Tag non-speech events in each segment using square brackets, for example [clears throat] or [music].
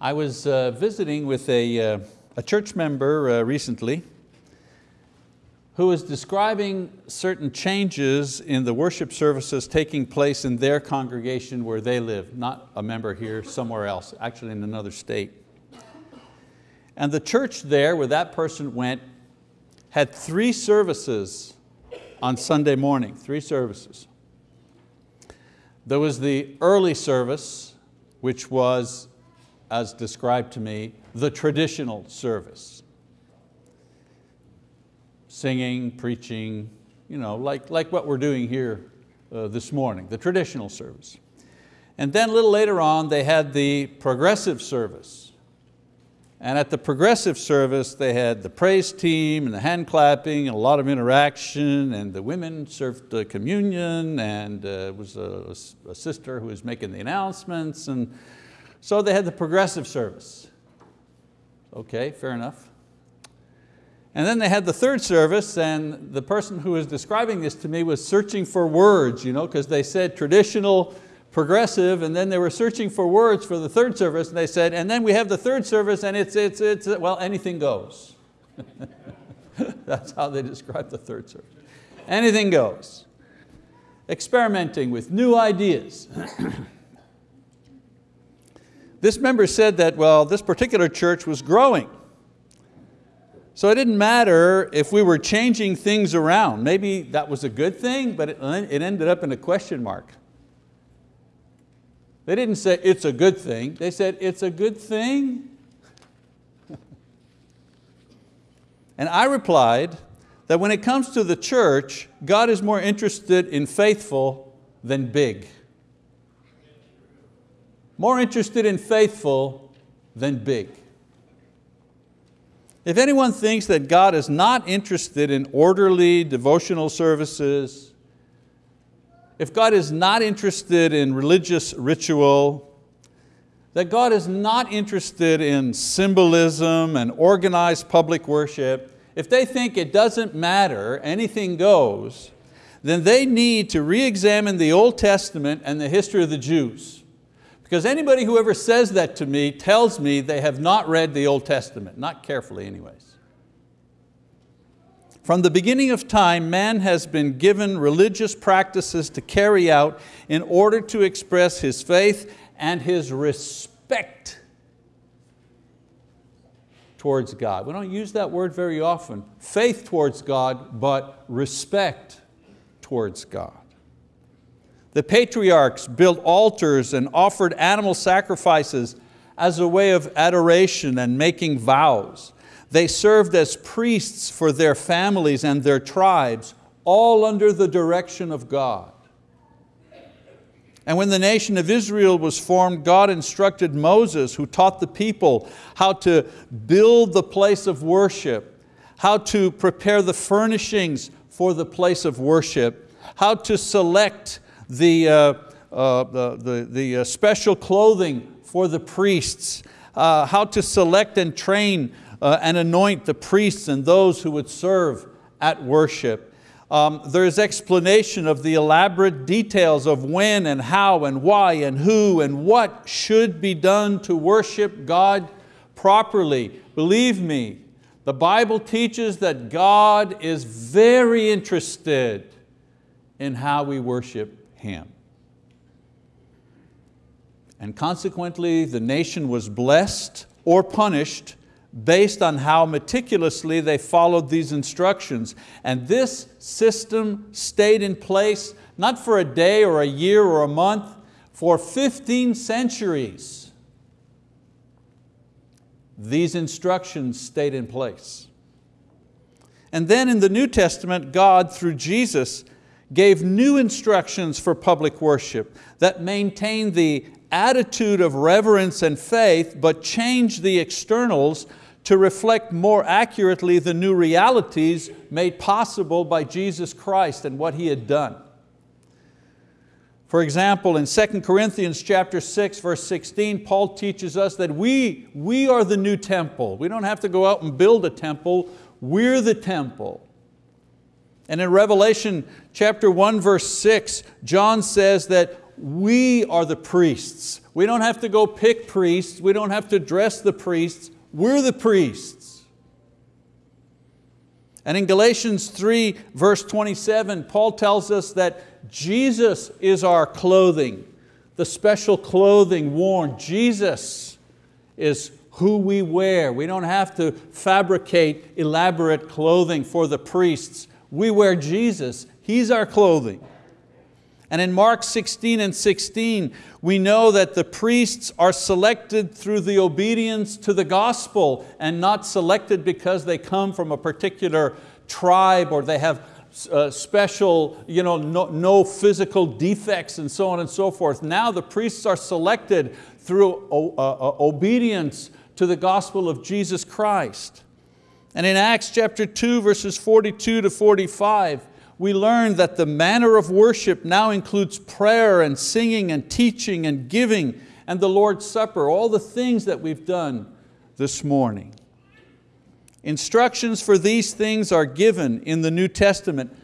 I was uh, visiting with a, uh, a church member uh, recently who was describing certain changes in the worship services taking place in their congregation where they live, not a member here, somewhere else, actually in another state. And the church there where that person went had three services on Sunday morning, three services. There was the early service, which was as described to me, the traditional service. Singing, preaching, you know, like, like what we're doing here uh, this morning, the traditional service. And then a little later on, they had the progressive service. And at the progressive service, they had the praise team and the hand clapping and a lot of interaction and the women served the communion and uh, was a, a sister who was making the announcements and so they had the progressive service. Okay, fair enough. And then they had the third service and the person who was describing this to me was searching for words, you know, because they said traditional, progressive, and then they were searching for words for the third service and they said, and then we have the third service and it's, it's, it's well, anything goes. [laughs] That's how they describe the third service. Anything goes. Experimenting with new ideas. [clears throat] This member said that, well, this particular church was growing. So it didn't matter if we were changing things around. Maybe that was a good thing, but it, ended up in a question mark. They didn't say it's a good thing. They said it's a good thing. [laughs] and I replied that when it comes to the church, God is more interested in faithful than big more interested in faithful than big. If anyone thinks that God is not interested in orderly devotional services, if God is not interested in religious ritual, that God is not interested in symbolism and organized public worship, if they think it doesn't matter, anything goes, then they need to re-examine the Old Testament and the history of the Jews. Because anybody who ever says that to me tells me they have not read the Old Testament, not carefully anyways. From the beginning of time, man has been given religious practices to carry out in order to express his faith and his respect towards God. We don't use that word very often. Faith towards God, but respect towards God. The patriarchs built altars and offered animal sacrifices as a way of adoration and making vows. They served as priests for their families and their tribes, all under the direction of God. And when the nation of Israel was formed, God instructed Moses, who taught the people how to build the place of worship, how to prepare the furnishings for the place of worship, how to select the, uh, uh, the, the, the uh, special clothing for the priests, uh, how to select and train uh, and anoint the priests and those who would serve at worship. Um, there is explanation of the elaborate details of when and how and why and who and what should be done to worship God properly. Believe me, the Bible teaches that God is very interested in how we worship him. And consequently, the nation was blessed or punished based on how meticulously they followed these instructions. And this system stayed in place, not for a day or a year or a month, for 15 centuries. These instructions stayed in place. And then in the New Testament, God, through Jesus, gave new instructions for public worship that maintained the attitude of reverence and faith, but changed the externals to reflect more accurately the new realities made possible by Jesus Christ and what He had done. For example, in 2 Corinthians chapter 6, verse 16, Paul teaches us that we, we are the new temple. We don't have to go out and build a temple, we're the temple. And in Revelation chapter 1 verse 6, John says that we are the priests. We don't have to go pick priests. We don't have to dress the priests. We're the priests. And in Galatians 3 verse 27, Paul tells us that Jesus is our clothing, the special clothing worn. Jesus is who we wear. We don't have to fabricate elaborate clothing for the priests. We wear Jesus, He's our clothing. And in Mark 16 and 16, we know that the priests are selected through the obedience to the gospel and not selected because they come from a particular tribe or they have uh, special, you know, no, no physical defects and so on and so forth. Now the priests are selected through uh, uh, obedience to the gospel of Jesus Christ. And in Acts chapter 2, verses 42 to 45, we learn that the manner of worship now includes prayer and singing and teaching and giving and the Lord's Supper, all the things that we've done this morning. Instructions for these things are given in the New Testament,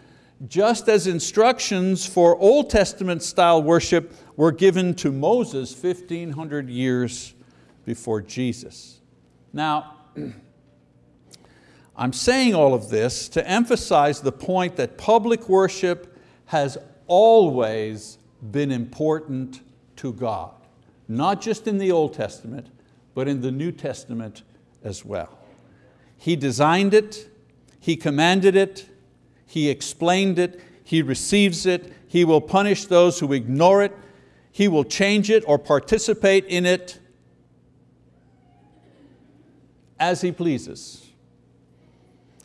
just as instructions for Old Testament style worship were given to Moses 1500 years before Jesus. Now, [clears throat] I'm saying all of this to emphasize the point that public worship has always been important to God, not just in the Old Testament, but in the New Testament as well. He designed it, He commanded it, He explained it, He receives it, He will punish those who ignore it, He will change it or participate in it as He pleases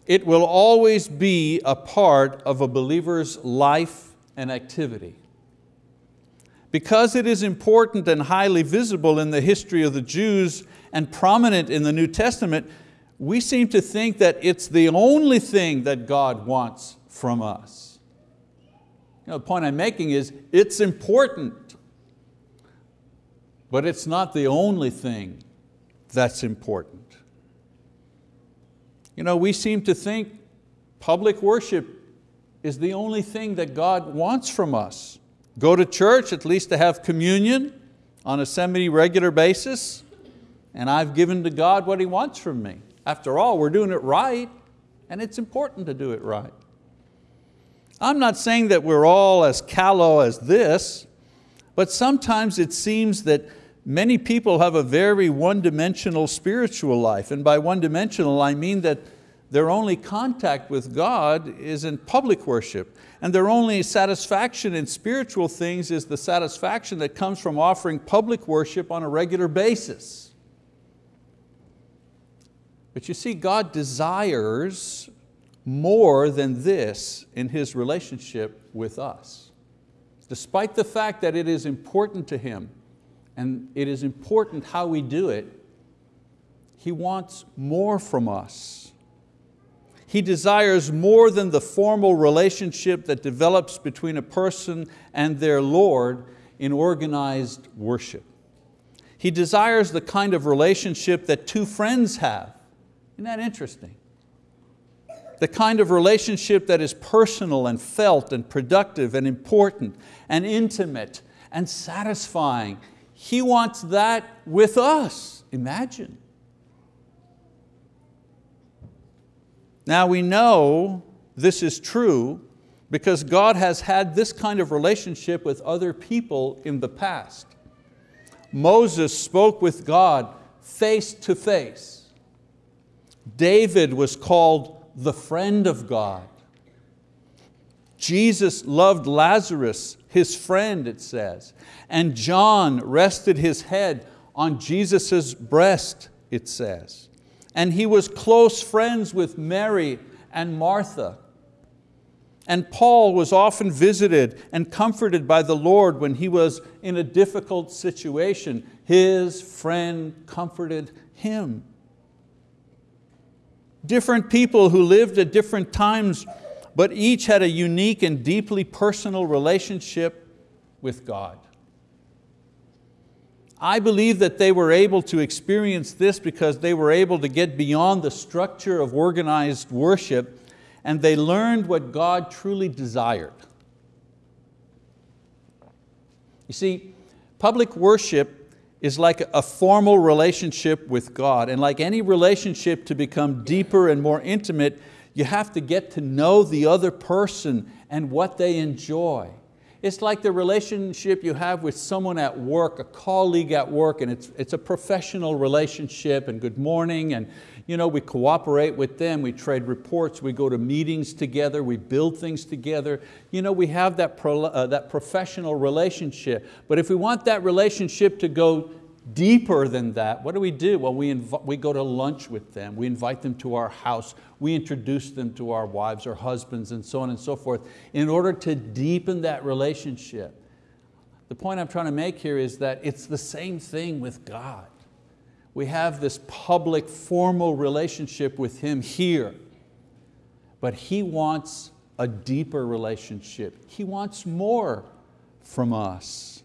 it will always be a part of a believer's life and activity. Because it is important and highly visible in the history of the Jews and prominent in the New Testament, we seem to think that it's the only thing that God wants from us. You know, the point I'm making is it's important, but it's not the only thing that's important. You know, we seem to think public worship is the only thing that God wants from us. Go to church, at least to have communion on a semi-regular basis, and I've given to God what He wants from me. After all, we're doing it right, and it's important to do it right. I'm not saying that we're all as callow as this, but sometimes it seems that many people have a very one-dimensional spiritual life. And by one-dimensional, I mean that their only contact with God is in public worship. And their only satisfaction in spiritual things is the satisfaction that comes from offering public worship on a regular basis. But you see, God desires more than this in His relationship with us. Despite the fact that it is important to Him and it is important how we do it, He wants more from us. He desires more than the formal relationship that develops between a person and their Lord in organized worship. He desires the kind of relationship that two friends have. Isn't that interesting? The kind of relationship that is personal and felt and productive and important and intimate and satisfying he wants that with us, imagine. Now we know this is true because God has had this kind of relationship with other people in the past. Moses spoke with God face to face. David was called the friend of God. Jesus loved Lazarus, his friend, it says. And John rested his head on Jesus' breast, it says. And he was close friends with Mary and Martha. And Paul was often visited and comforted by the Lord when he was in a difficult situation. His friend comforted him. Different people who lived at different times but each had a unique and deeply personal relationship with God. I believe that they were able to experience this because they were able to get beyond the structure of organized worship and they learned what God truly desired. You see, public worship is like a formal relationship with God, and like any relationship to become deeper and more intimate, you have to get to know the other person and what they enjoy. It's like the relationship you have with someone at work, a colleague at work, and it's, it's a professional relationship, and good morning, and you know, we cooperate with them, we trade reports, we go to meetings together, we build things together. You know, we have that, pro, uh, that professional relationship. But if we want that relationship to go deeper than that, what do we do? Well, we, we go to lunch with them, we invite them to our house, we introduce them to our wives or husbands and so on and so forth in order to deepen that relationship. The point I'm trying to make here is that it's the same thing with God we have this public formal relationship with Him here, but He wants a deeper relationship. He wants more from us.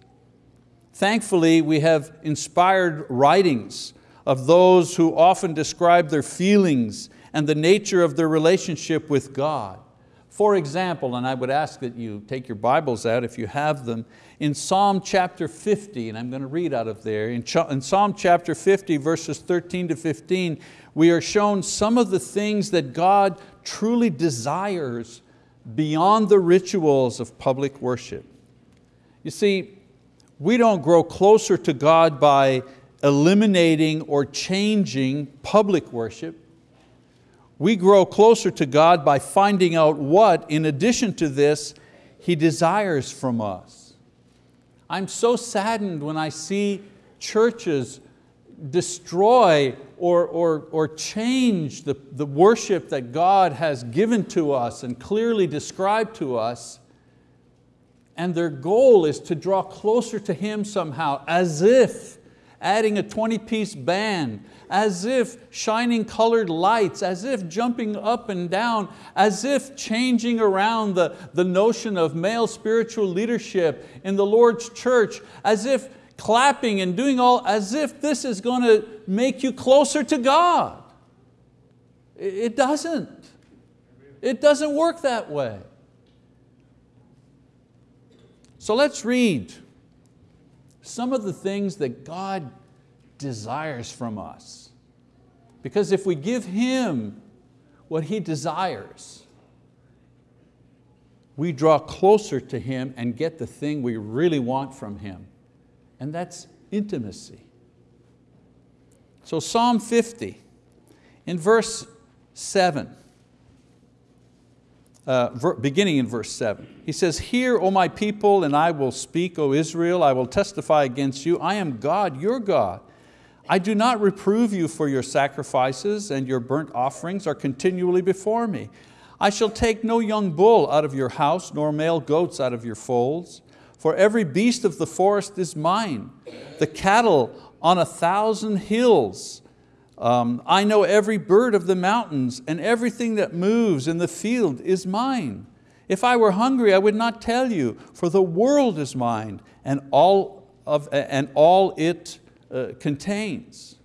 Thankfully, we have inspired writings of those who often describe their feelings and the nature of their relationship with God. For example, and I would ask that you take your Bibles out if you have them, in Psalm chapter 50, and I'm going to read out of there, in, Psalm chapter 50, verses 13 to 15, we are shown some of the things that God truly desires beyond the rituals of public worship. You see, we don't grow closer to God by eliminating or changing public worship. We grow closer to God by finding out what, in addition to this, He desires from us. I'm so saddened when I see churches destroy or, or, or change the, the worship that God has given to us and clearly described to us and their goal is to draw closer to Him somehow as if adding a 20 piece band, as if shining colored lights, as if jumping up and down, as if changing around the, the notion of male spiritual leadership in the Lord's church, as if clapping and doing all, as if this is going to make you closer to God. It doesn't. It doesn't work that way. So let's read some of the things that God desires from us. Because if we give Him what He desires, we draw closer to Him and get the thing we really want from Him. And that's intimacy. So Psalm 50, in verse seven, uh, beginning in verse 7. He says, Hear, O my people, and I will speak, O Israel, I will testify against you. I am God, your God. I do not reprove you for your sacrifices, and your burnt offerings are continually before me. I shall take no young bull out of your house, nor male goats out of your folds. For every beast of the forest is mine, the cattle on a thousand hills, um, I know every bird of the mountains and everything that moves in the field is mine. If I were hungry, I would not tell you, for the world is mine and all, of, and all it uh, contains.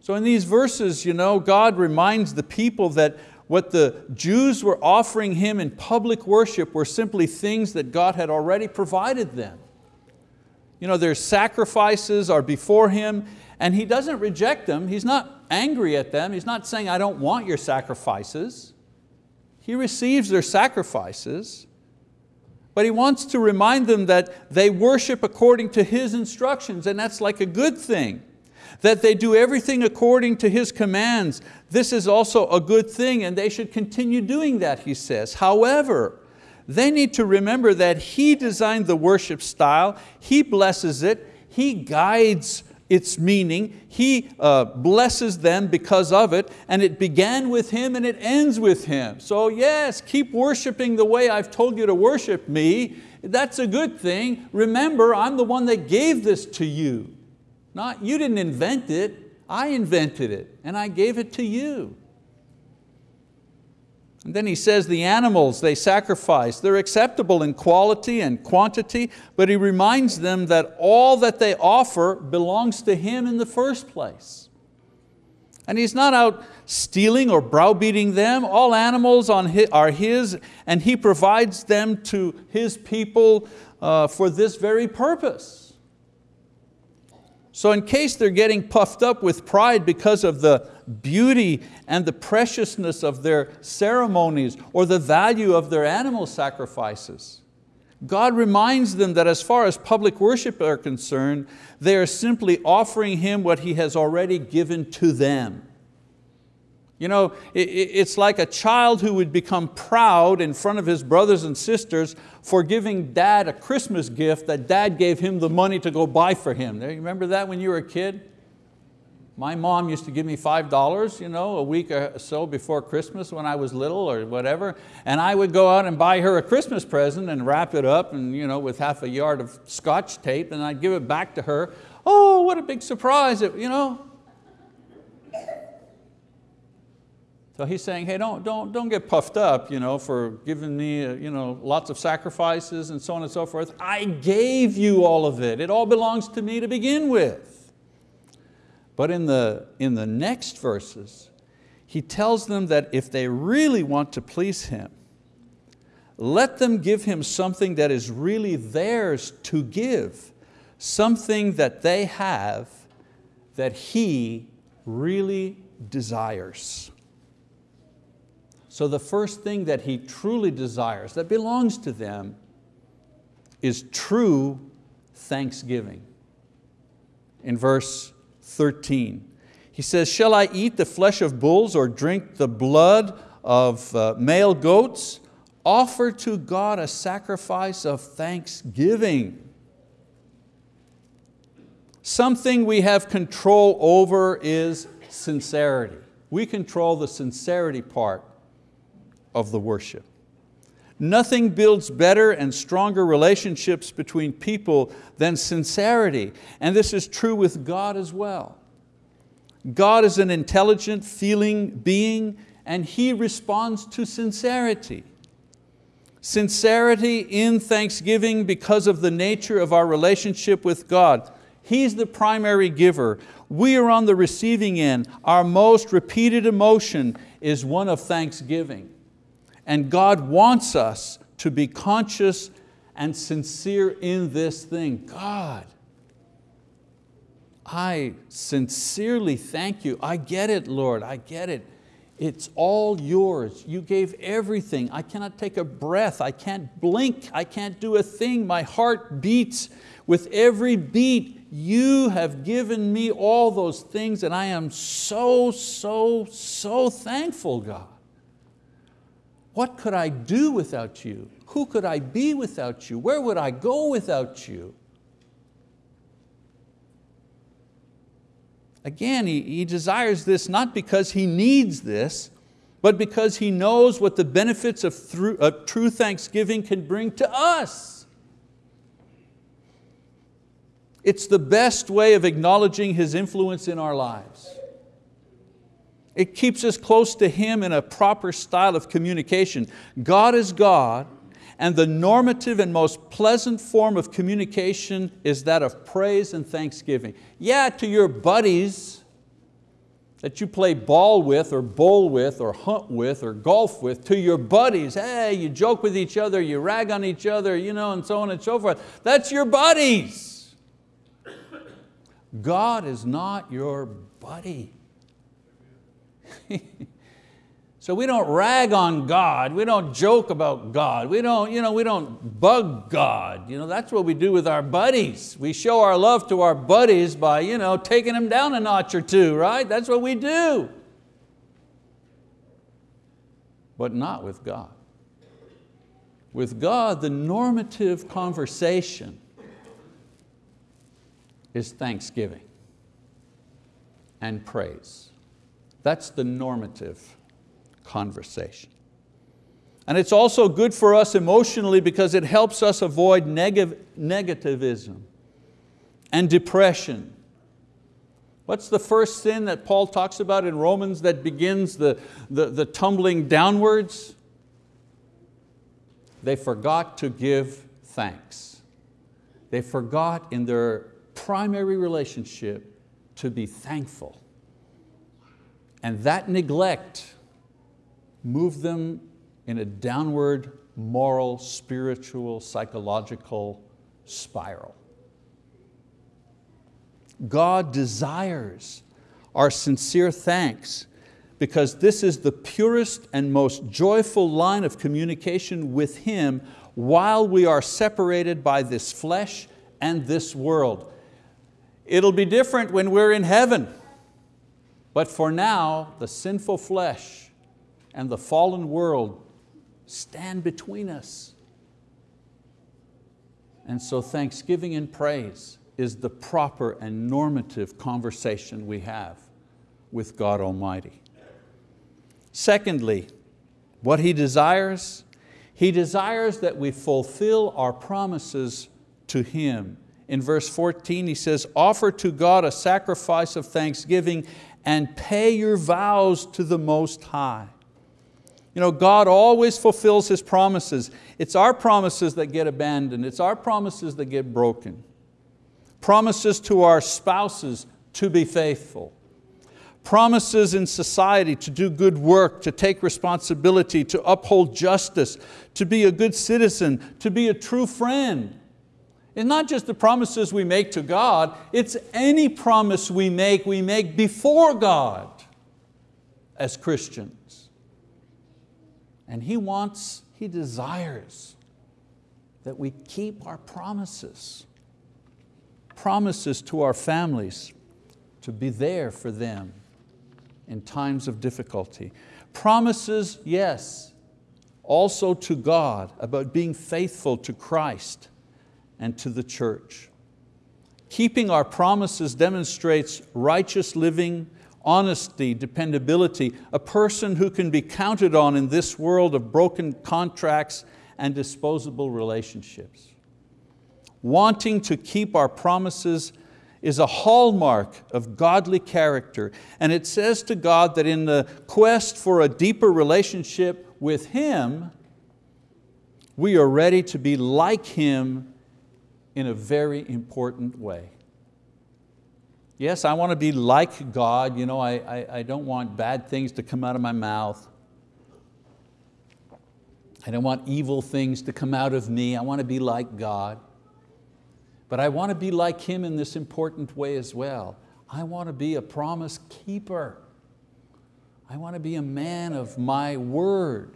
So in these verses, you know, God reminds the people that what the Jews were offering Him in public worship were simply things that God had already provided them. You know, their sacrifices are before Him and He doesn't reject them. He's not angry at them. He's not saying, I don't want your sacrifices. He receives their sacrifices, but He wants to remind them that they worship according to His instructions, and that's like a good thing. That they do everything according to His commands. This is also a good thing, and they should continue doing that, He says. However, they need to remember that He designed the worship style, He blesses it, He guides its meaning. He uh, blesses them because of it, and it began with Him and it ends with Him. So yes, keep worshiping the way I've told you to worship me. That's a good thing. Remember, I'm the one that gave this to you. Not, you didn't invent it, I invented it, and I gave it to you. And then he says the animals they sacrifice, they're acceptable in quality and quantity, but he reminds them that all that they offer belongs to him in the first place. And He's not out stealing or browbeating them. All animals are His and He provides them to His people uh, for this very purpose. So in case they're getting puffed up with pride because of the beauty and the preciousness of their ceremonies or the value of their animal sacrifices, God reminds them that as far as public worship are concerned, they are simply offering Him what He has already given to them. You know, it's like a child who would become proud in front of his brothers and sisters for giving dad a Christmas gift that dad gave him the money to go buy for him. You remember that when you were a kid? My mom used to give me $5 you know, a week or so before Christmas when I was little or whatever, and I would go out and buy her a Christmas present and wrap it up and, you know, with half a yard of scotch tape and I'd give it back to her. Oh, what a big surprise. It, you know, So he's saying, hey, don't, don't, don't get puffed up you know, for giving me uh, you know, lots of sacrifices and so on and so forth. I gave you all of it. It all belongs to me to begin with. But in the, in the next verses, he tells them that if they really want to please Him, let them give Him something that is really theirs to give, something that they have that He really desires. So the first thing that He truly desires, that belongs to them, is true thanksgiving. In verse 13, he says, shall I eat the flesh of bulls or drink the blood of uh, male goats? Offer to God a sacrifice of thanksgiving. Something we have control over is sincerity. We control the sincerity part of the worship. Nothing builds better and stronger relationships between people than sincerity, and this is true with God as well. God is an intelligent, feeling being, and He responds to sincerity. Sincerity in thanksgiving because of the nature of our relationship with God. He's the primary giver. We are on the receiving end. Our most repeated emotion is one of thanksgiving. And God wants us to be conscious and sincere in this thing. God, I sincerely thank you. I get it, Lord, I get it. It's all yours. You gave everything. I cannot take a breath. I can't blink. I can't do a thing. My heart beats with every beat. You have given me all those things and I am so, so, so thankful, God. What could I do without you? Who could I be without you? Where would I go without you? Again, he, he desires this not because he needs this, but because he knows what the benefits of, through, of true thanksgiving can bring to us. It's the best way of acknowledging His influence in our lives. It keeps us close to Him in a proper style of communication. God is God, and the normative and most pleasant form of communication is that of praise and thanksgiving. Yeah, to your buddies that you play ball with or bowl with or hunt with or golf with, to your buddies, hey, you joke with each other, you rag on each other, you know, and so on and so forth. That's your buddies. God is not your buddy. [laughs] so we don't rag on God, we don't joke about God, we don't, you know, we don't bug God. You know, that's what we do with our buddies. We show our love to our buddies by you know, taking them down a notch or two, right? That's what we do. But not with God. With God, the normative conversation is thanksgiving and praise. That's the normative conversation. And it's also good for us emotionally because it helps us avoid neg negativism and depression. What's the first sin that Paul talks about in Romans that begins the, the, the tumbling downwards? They forgot to give thanks. They forgot in their primary relationship to be thankful And that neglect moved them in a downward moral, spiritual, psychological spiral. God desires our sincere thanks because this is the purest and most joyful line of communication with Him while we are separated by this flesh and this world. It'll be different when we're in heaven, but for now, the sinful flesh and the fallen world stand between us. And so thanksgiving and praise is the proper and normative conversation we have with God Almighty. Secondly, what He desires, He desires that we fulfill our promises to Him. In verse 14 He says, offer to God a sacrifice of thanksgiving and pay your vows to the Most High. You know, God always fulfills His promises. It's our promises that get abandoned. It's our promises that get broken. Promises to our spouses to be faithful promises in society to do good work, to take responsibility, to uphold justice, to be a good citizen, to be a true friend. It's not just the promises we make to God, it's any promise we make, we make before God as Christians. And He wants, He desires that we keep our promises. Promises to our families, to be there for them, in times of difficulty. Promises, yes, also to God about being faithful to Christ and to the church. Keeping our promises demonstrates righteous living, honesty, dependability, a person who can be counted on in this world of broken contracts and disposable relationships. Wanting to keep our promises is a hallmark of godly character. And it says to God that in the quest for a deeper relationship with Him, we are ready to be like Him in a very important way. Yes, I want to be like God. You know, I, I, I don't want bad things to come out of my mouth. I don't want evil things to come out of me. I want to be like God. But I want to be like Him in this important way as well. I want to be a promise keeper. I want to be a man of my word.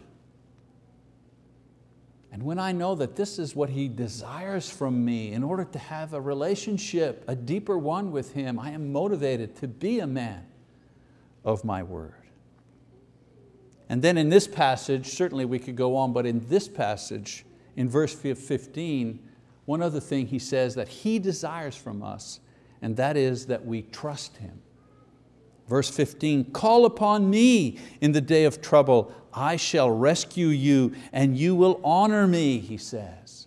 And when I know that this is what He desires from me in order to have a relationship, a deeper one with Him, I am motivated to be a man of my word. And then in this passage, certainly we could go on, but in this passage, in verse 15, one other thing he says that he desires from us, and that is that we trust Him. Verse 15, call upon me in the day of trouble. I shall rescue you and you will honor me, he says.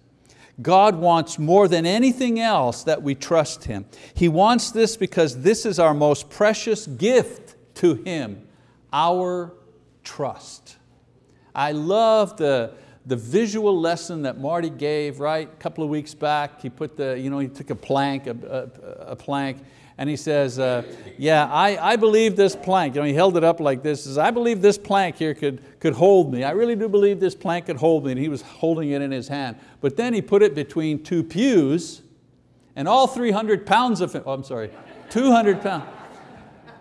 God wants more than anything else that we trust Him. He wants this because this is our most precious gift to Him, our trust. I love the, the visual lesson that Marty gave, right, a couple of weeks back, he put the, you know, he took a plank, a, a, a plank, and he says, uh, yeah, I, I believe this plank, you know, he held it up like this, says, I believe this plank here could, could hold me. I really do believe this plank could hold me, and he was holding it in his hand. But then he put it between two pews, and all 300 pounds of it, oh, I'm sorry, 200 pounds,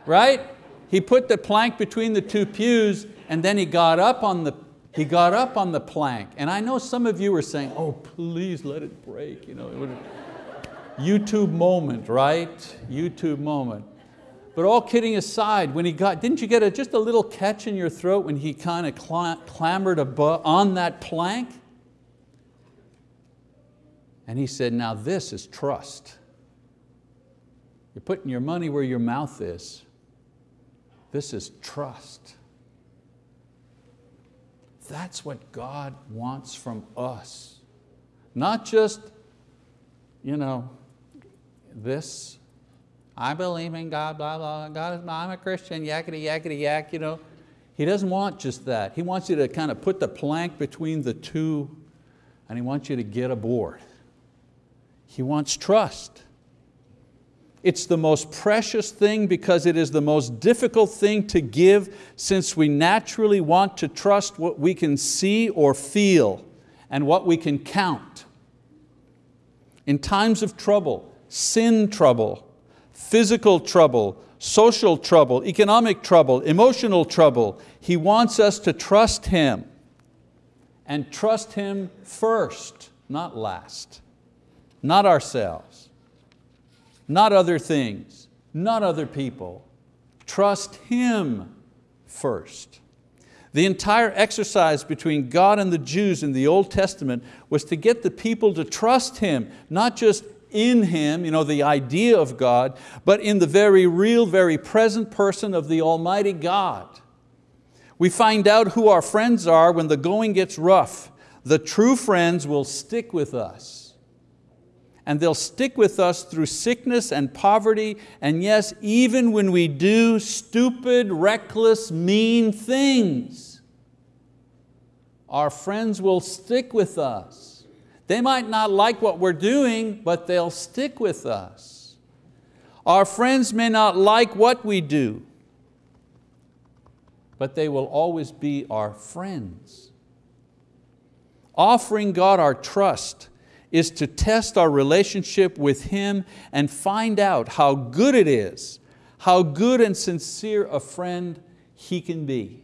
right? He put the plank between the two pews, and then he got up on the he got up on the plank, and I know some of you were saying, oh, please let it break. You know, YouTube moment, right? YouTube moment. But all kidding aside, when he got, didn't you get a, just a little catch in your throat when he kind of clambered above, on that plank? And he said, now this is trust. You're putting your money where your mouth is. This is trust. That's what God wants from us. Not just, you know, this, I believe in God, blah, blah, God is, I'm a Christian, yakety, yakety, yak, you know. He doesn't want just that. He wants you to kind of put the plank between the two and He wants you to get aboard. He wants trust. It's the most precious thing because it is the most difficult thing to give since we naturally want to trust what we can see or feel and what we can count. In times of trouble, sin trouble, physical trouble, social trouble, economic trouble, emotional trouble, He wants us to trust Him and trust Him first, not last, not ourselves not other things, not other people. Trust Him first. The entire exercise between God and the Jews in the Old Testament was to get the people to trust Him, not just in Him, you know, the idea of God, but in the very real, very present person of the Almighty God. We find out who our friends are when the going gets rough. The true friends will stick with us and they'll stick with us through sickness and poverty, and yes, even when we do stupid, reckless, mean things. Our friends will stick with us. They might not like what we're doing, but they'll stick with us. Our friends may not like what we do, but they will always be our friends. Offering God our trust is to test our relationship with Him and find out how good it is, how good and sincere a friend He can be.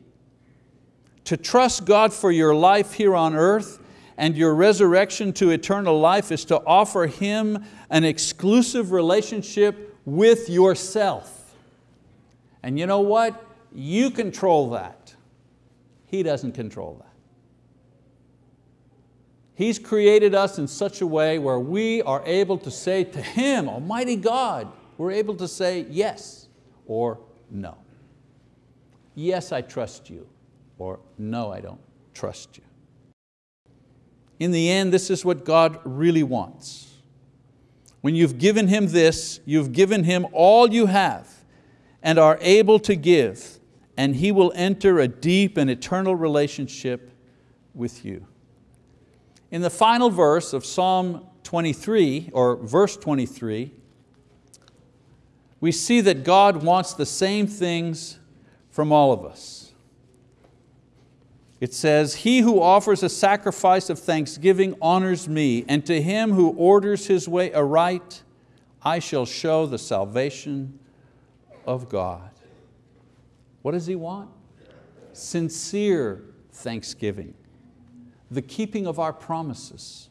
To trust God for your life here on earth and your resurrection to eternal life is to offer Him an exclusive relationship with yourself. And you know what? You control that. He doesn't control that. He's created us in such a way where we are able to say to Him, Almighty God, we're able to say yes or no. Yes, I trust you, or no, I don't trust you. In the end, this is what God really wants. When you've given Him this, you've given Him all you have and are able to give, and He will enter a deep and eternal relationship with you. In the final verse of Psalm 23, or verse 23, we see that God wants the same things from all of us. It says, He who offers a sacrifice of thanksgiving honors me, and to him who orders his way aright, I shall show the salvation of God. What does He want? Sincere thanksgiving the keeping of our promises,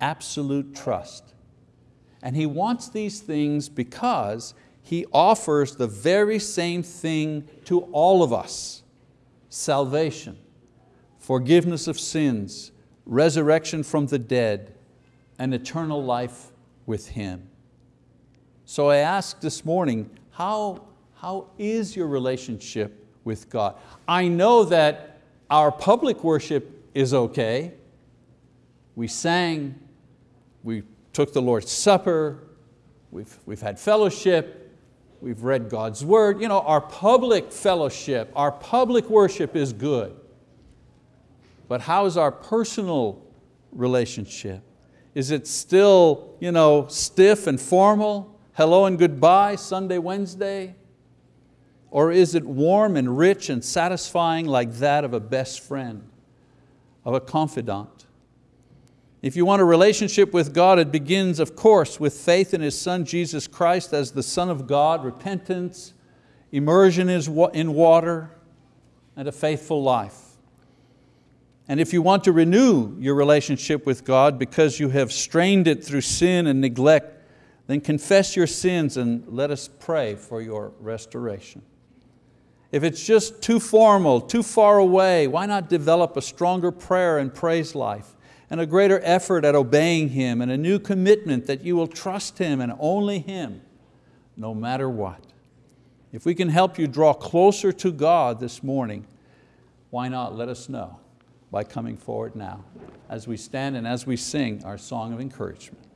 absolute trust. And He wants these things because He offers the very same thing to all of us, salvation, forgiveness of sins, resurrection from the dead, and eternal life with Him. So I ask this morning, how, how is your relationship with God? I know that our public worship is okay. We sang, we took the Lord's Supper, we've, we've had fellowship, we've read God's word. You know, our public fellowship, our public worship is good. But how is our personal relationship? Is it still you know, stiff and formal? Hello and goodbye, Sunday, Wednesday? Or is it warm and rich and satisfying like that of a best friend? of a confidant. If you want a relationship with God, it begins, of course, with faith in His Son, Jesus Christ, as the Son of God, repentance, immersion in water, and a faithful life. And if you want to renew your relationship with God because you have strained it through sin and neglect, then confess your sins and let us pray for your restoration. If it's just too formal, too far away, why not develop a stronger prayer and praise life and a greater effort at obeying Him and a new commitment that you will trust Him and only Him, no matter what. If we can help you draw closer to God this morning, why not let us know by coming forward now as we stand and as we sing our song of encouragement.